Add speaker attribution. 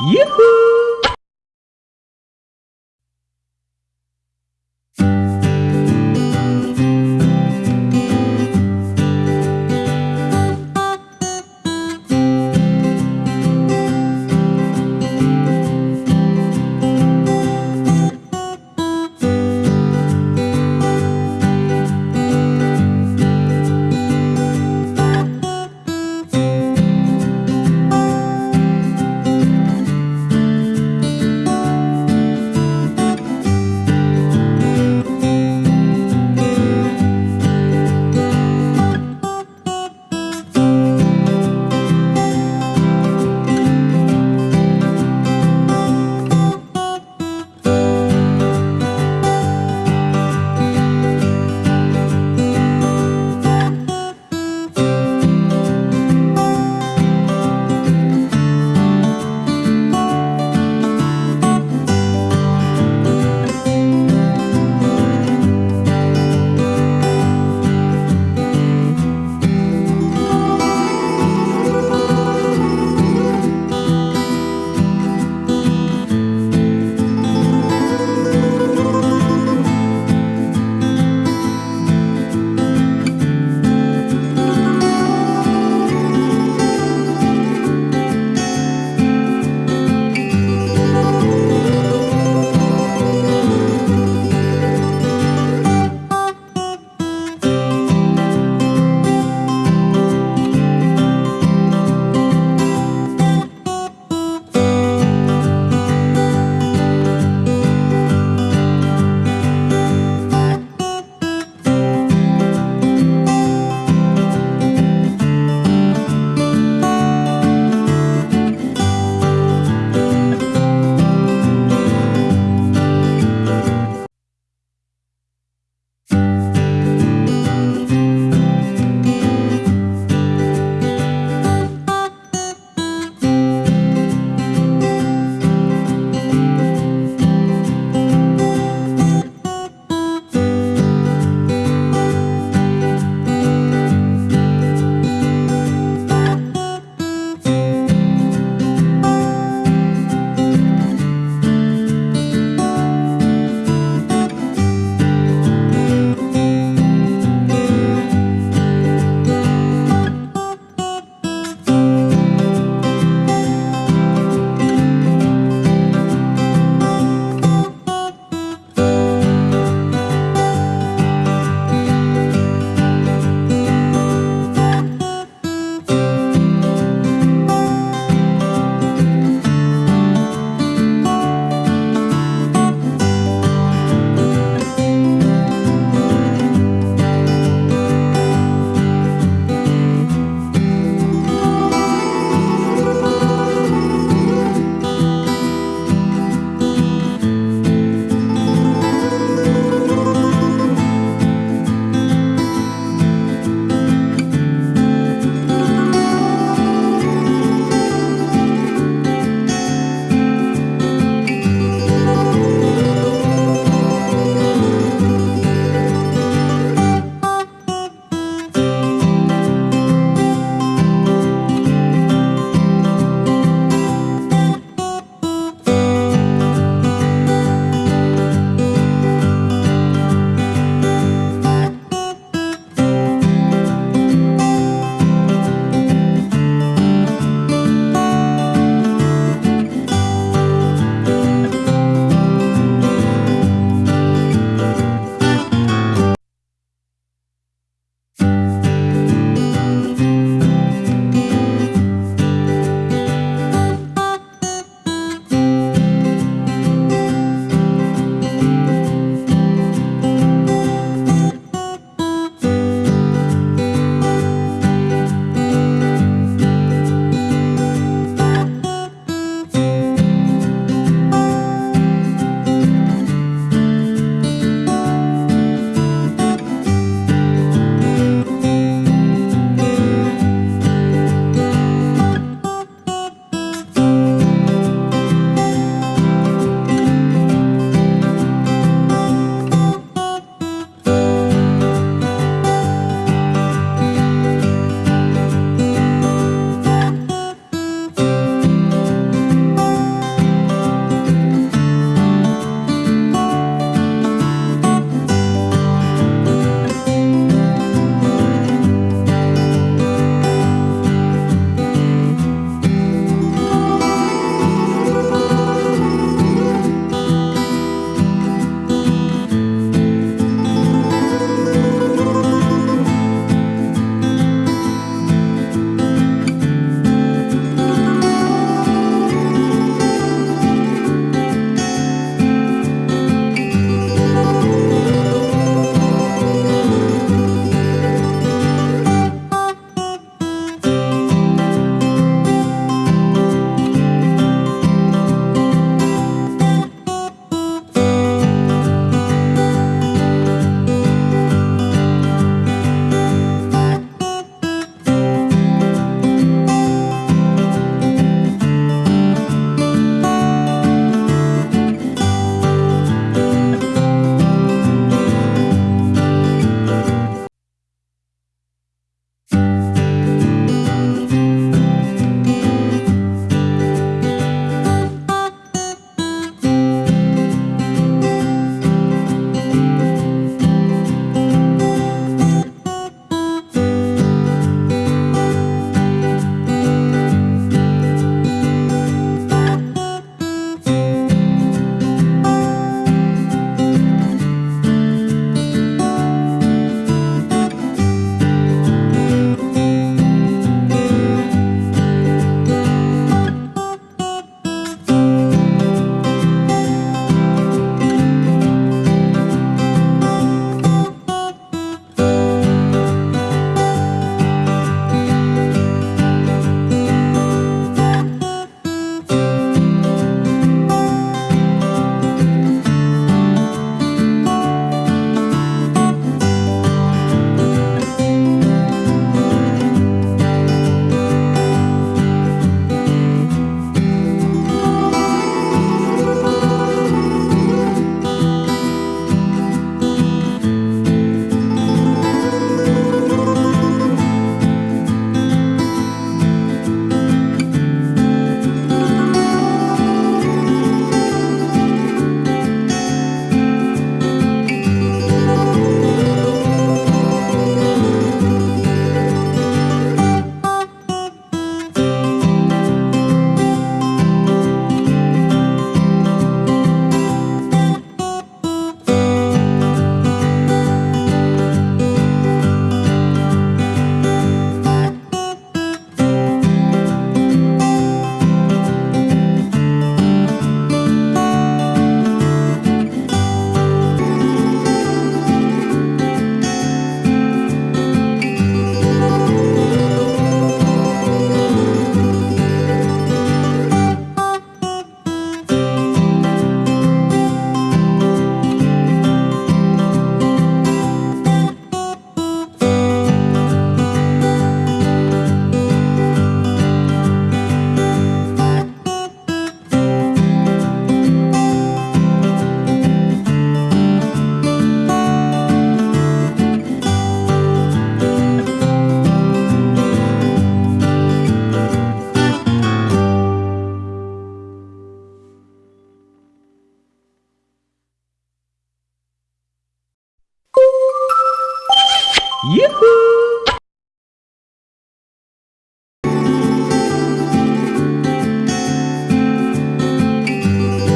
Speaker 1: 耶！Yoo-hoo!